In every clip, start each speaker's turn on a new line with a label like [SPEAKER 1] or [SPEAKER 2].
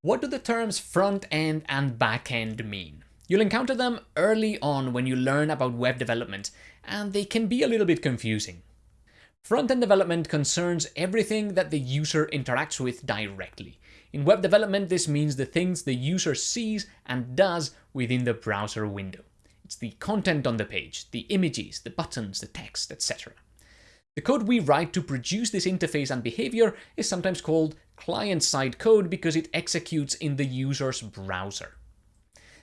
[SPEAKER 1] What do the terms front-end and back-end mean? You'll encounter them early on when you learn about web development, and they can be a little bit confusing. Front-end development concerns everything that the user interacts with directly. In web development, this means the things the user sees and does within the browser window. It's the content on the page, the images, the buttons, the text, etc. The code we write to produce this interface and behavior is sometimes called client-side code because it executes in the user's browser.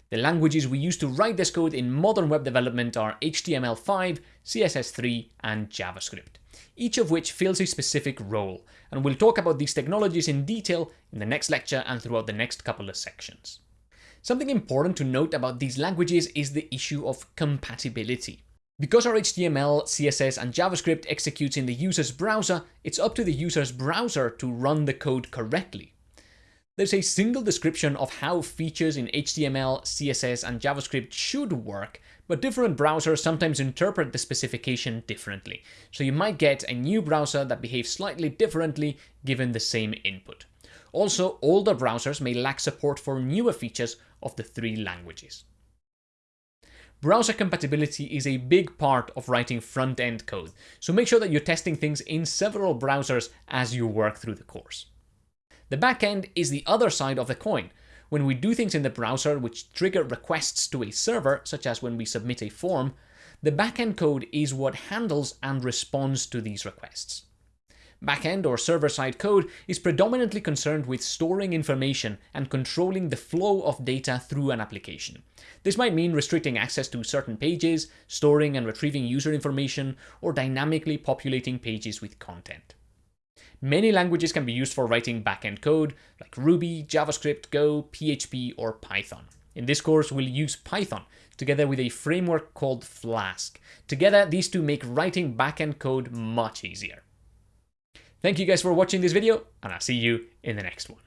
[SPEAKER 1] The languages we use to write this code in modern web development are HTML5, CSS3, and JavaScript, each of which fills a specific role, and we'll talk about these technologies in detail in the next lecture and throughout the next couple of sections. Something important to note about these languages is the issue of compatibility. Because our HTML, CSS and JavaScript executes in the user's browser, it's up to the user's browser to run the code correctly. There's a single description of how features in HTML, CSS and JavaScript should work, but different browsers sometimes interpret the specification differently, so you might get a new browser that behaves slightly differently given the same input. Also, older browsers may lack support for newer features of the three languages. Browser compatibility is a big part of writing front-end code, so make sure that you're testing things in several browsers as you work through the course. The backend is the other side of the coin. When we do things in the browser which trigger requests to a server, such as when we submit a form, the backend code is what handles and responds to these requests. Backend or server-side code is predominantly concerned with storing information and controlling the flow of data through an application. This might mean restricting access to certain pages, storing and retrieving user information, or dynamically populating pages with content. Many languages can be used for writing backend code, like Ruby, JavaScript, Go, PHP, or Python. In this course, we'll use Python, together with a framework called Flask. Together, these two make writing backend code much easier. Thank you guys for watching this video, and I'll see you in the next one.